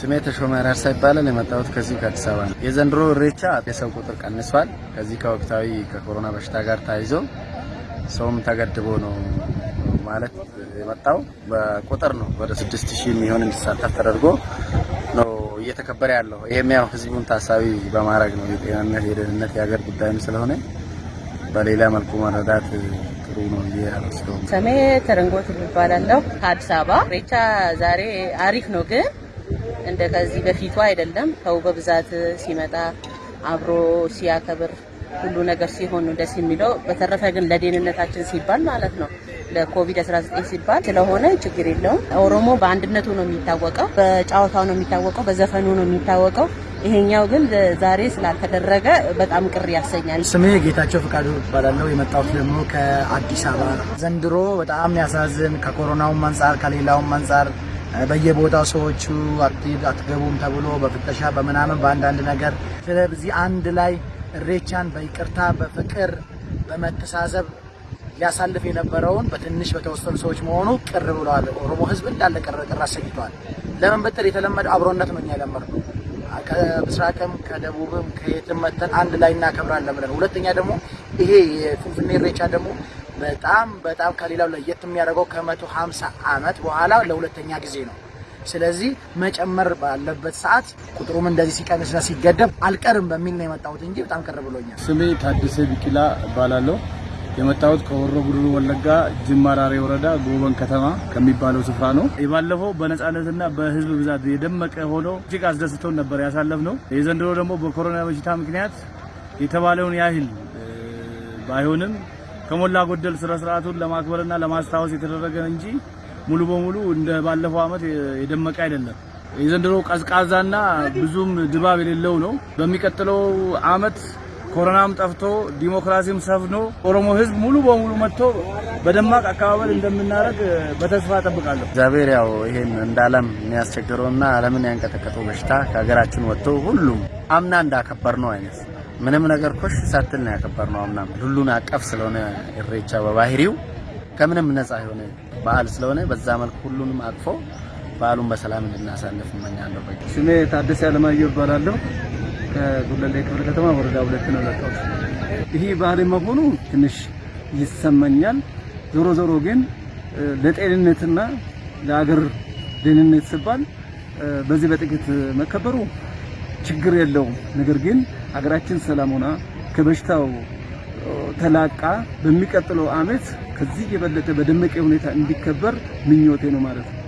ስሜ ተሾመ ራርሳ ይባላል። የመጣሁት ከዚህ ከአዲስ አበባ ነው። የዘንድሮ ኢሬቻ የሰው ቁጥር ቀንሷል። ከዚህ ከወቅታዊ ከኮሮና በሽታ ጋር ተያይዞ ሰውም ተገድቦ ነው ማለት የመጣው በቁጥር ነው። ወደ ስድስት ሺህ የሚሆን እንዲሳተፍ ተደርጎ ነው እየተከበረ ያለው። ይህም ያው ህዝቡን ታሳቢ በማድረግ ነው። የጤናነት የደህንነት የሀገር ጉዳይም ስለሆነ በሌላ መልኩ መረዳት ጥሩ ነው ስሜ ተረንጎት እባላለሁ ከአዲስ አበባ። ኢሬቻ ዛሬ አሪፍ ነው፣ ግን እንደ ከዚህ በፊቱ አይደለም። ሰው በብዛት ሲመጣ አብሮ ሲያከብር ሁሉ ነገር ሲሆን ደስ የሚለው። በተረፈ ግን ለደህንነታችን ሲባል ማለት ነው ለኮቪድ-19 ሲባል ስለሆነ ችግር የለውም። ኦሮሞ በአንድነቱ ነው የሚታወቀው፣ በጨዋታው ነው የሚታወቀው፣ በዘፈኑ ነው የሚታወቀው። ይሄኛው ግን ዛሬ ስላልተደረገ በጣም ቅር ያሰኛል። ስሜ ጌታቸው ፍቃዱ እባላለሁ። የመጣሁት ደግሞ ከአዲስ አበባ። ዘንድሮ በጣም ያሳዝን፣ ከኮሮናውም አንጻር ከሌላውም አንጻር በየቦታው ሰዎቹ አትገቡም ተብሎ በፍተሻ በምናምን በአንዳንድ ነገር ስለዚህ አንድ ላይ ኢሬቻን በይቅርታ በፍቅር በመተሳሰብ ሊያሳልፍ የነበረውን በትንሽ በተወሰኑ ሰዎች መሆኑ ቅር ብለዋል። ኦሮሞ ሕዝብ እንዳለ ቅር ቅር አሰኝተዋል። ለምን ብትል የተለመደው አብሮነት ነው። እኛ የለመድነው ከምስራቅም ከደቡብም ከየትም መተን አንድ ላይ እናከብራለን ብለን፣ ሁለተኛ ደግሞ ይሄ የፍንፍኔ ኢሬቻ ደግሞ በጣም በጣም ከሌላው ለየት የሚያደርገው ከመቶ ሀምሳ ዓመት በኋላ ለሁለተኛ ጊዜ ነው። ስለዚህ መጨመር ባለበት ሰዓት ቁጥሩም እንደዚህ ሲቀንስና ሲገደብ አልቀርም በሚል ነው የመጣሁት እንጂ በጣም ቅር ብሎኛል። ስሜ ታደሰ ቢቂላ እባላለሁ። የመጣሁት ከሆሮ ጉዱሩ ወለጋ ጅማ ራሬ ወረዳ ጎበን ከተማ ከሚባለው ስፍራ ነው። የባለፈው በነጻነትና በህዝብ ብዛት የደመቀ ሆኖ እጅግ አስደስቶን ነበር ያሳለፍነው። የዘንድሮ ደግሞ በኮሮና በሽታ ምክንያት የተባለውን ያህል ባይሆንም ከሞላ ጎደል ስነ ስርዓቱን ለማክበርና ለማስታወስ የተደረገ እንጂ ሙሉ በሙሉ እንደ ባለፈው አመት የደመቀ አይደለም። የዘንድሮ ቀዝቃዛና ብዙም ድባብ የሌለው ነው። በሚቀጥለው አመት ኮሮናም ጠፍቶ ዲሞክራሲም ሰፍኖ ኦሮሞ ህዝብ ሙሉ በሙሉ መጥቶ በደማቅ አቀባበል እንደምናደርግ በተስፋ እጠብቃለሁ። እግዚአብሔር ያው ይሄን እንደ ዓለም የሚያስቸግረውና ዓለምን ያንቀጠቀጠው በሽታ ከሀገራችን ወጥቶ ሁሉም አምና እንዳከበር ነው አይነት ምንም ነገር ኮሽ ሳትል ነው ያከበር ነው። አምናም ሁሉን አቀፍ ስለሆነ ኢሬቻ በባህሪው ከምንም ነፃ የሆነ በዓል ስለሆነ በዛ መልኩ ሁሉንም አቅፎ በዓሉን በሰላም እንድናሳልፍ እመኛለሁ። ስሜ ታደሰ አለማየሁ እባላለሁ። ከጉለሌ ክፍለ ከተማ ወረዳ ሁለት ነው ለጣው ይሄ ባህል መሆኑ ትንሽ ይሰማኛል። ዞሮ ዞሮ ግን ለጤንነትና ለአገር ደህንነት ሲባል በዚህ በጥቂት መከበሩ ችግር የለውም። ነገር ግን ሀገራችን ሰላም ሆና ከበሽታው ተላቃ በሚቀጥለው ዓመት ከዚህ የበለጠ በደመቀ ሁኔታ እንዲከበር ምኞቴ ነው ማለት ነው።